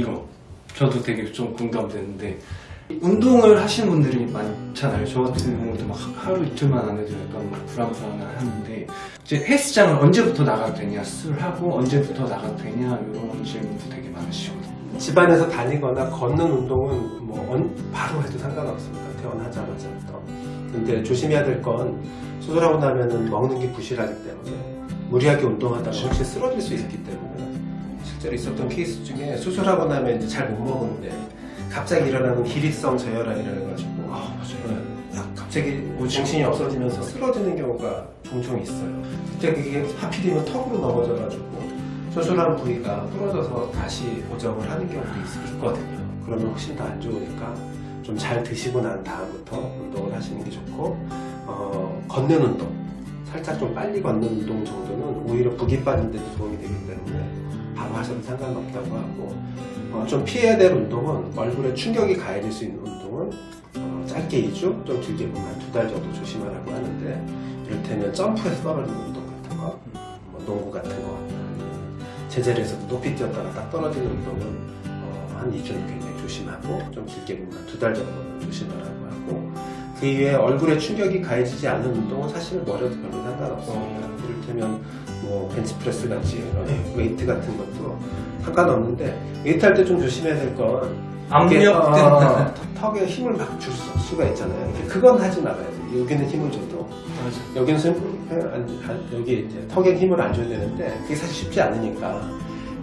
이거 저도 되게 좀 공감되는데 운동을 하시는 분들이 많잖아요. 저 같은 경우도 막 하루 이틀만 안 해도 약간 막 불안불안한데 이제 헬스장을 언제부터 나가도 되냐, 술 하고 언제부터 나가도 되냐 이런 질문도 되게 많으시거든요. 집안에서 다니거나 걷는 운동은 뭐 언- 바로 해도 상관없습니다. 태어나자마자부터. 근데 조심해야 될 건 수술하고 나면은 먹는 게 부실하기 때문에 무리하게 운동하다가 혹시 쓰러질 수 있기 때문에 실제로 있었던 케이스 중에 수술하고 나면 이제 잘 못 먹는데 갑자기 일어나는 기립성 저혈압이라 해가지고 아 맞아요. 네, 갑자기 뭐 정신이 없어지면서 쓰러지는 경우가 종종 있어요. 그때 그게 하필이면 턱으로 넘어져가지고 수술한 부위가 부러져서 다시 고정을 하는 경우도 있, 있거든요. 그러면 훨씬 더 안 좋으니까 좀 잘 드시고 난 다음부터 운동을 하시는 게 좋고 어, 걷는 운동 살짝 좀 빨리 걷는 운동 정도는 오히려 붓기 빠진 데도 도움이 되기 때문에 바로 하셔도 상관없다고 하고 어, 좀 피해야 될 운동은 얼굴에 충격이 가해질 수 있는 운동은 어, 짧게 2주, 좀 길게 보면 한두달 정도 조심하라고 하는데 이를테면 점프해서 떨어지는 운동 같은 거, 뭐 농구 같은 거, 아니면 제자리에서도 높이 뛰었다가 딱 떨어지는 운동은 어, 한 2주는 굉장히 조심하고 좀 길게 보면 한두달 정도는 조심하라고 하고 그 이외에 얼굴에 충격이 가해지지 않는 운동은 사실 머리도 별로 상관없습니다. 어. 이를테면 뭐 벤치프레스 같이 이런 웨이트 같은 것도 상관없는데 웨이트 할 때 좀 조심해야 될건 압력 어, 턱에 힘을 막 줄 수가 있잖아요. 그건 하지 말아야 돼요. 여기는 힘을 줘도 맞아. 여기는 여기 이제 턱에 힘을 안 줘야 되는데 그게 사실 쉽지 않으니까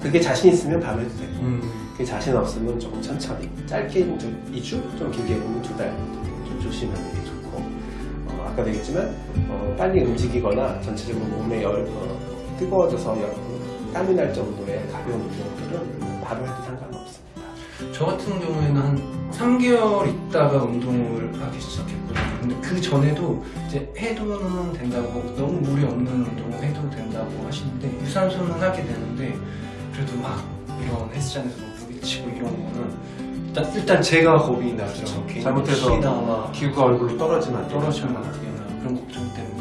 그게 자신 있으면 바로 해도 되고 음. 그게 자신 없으면 조금 천천히 짧게 2주 좀 길게 보면 두달좀 조심하는 게 좋고 어, 아까 얘기했지만 어, 빨리 움직이거나 전체적으로 몸에 열, 어, 뜨거워져서 열, 땀이 날 정도의 가벼운 운동들은 바로 해도 상관없습니다. 저 같은 경우에는 한 3개월 있다가 운동을 하기 시작했거든요. 근데 그 전에도 이제 해도는 된다고 너무 무리 없는 운동을 해도 된다고 하시는데 유산소는 하게 되는데 그래도 막 이런 헬스장에서 뭐 부딪히고 이런 거는 일단, 일단 제가 겁이 나죠. 괜히 잘못해서 기구가 얼굴로 떨어지면 안 떨어지면. 안 되나 그런 걱정 때문에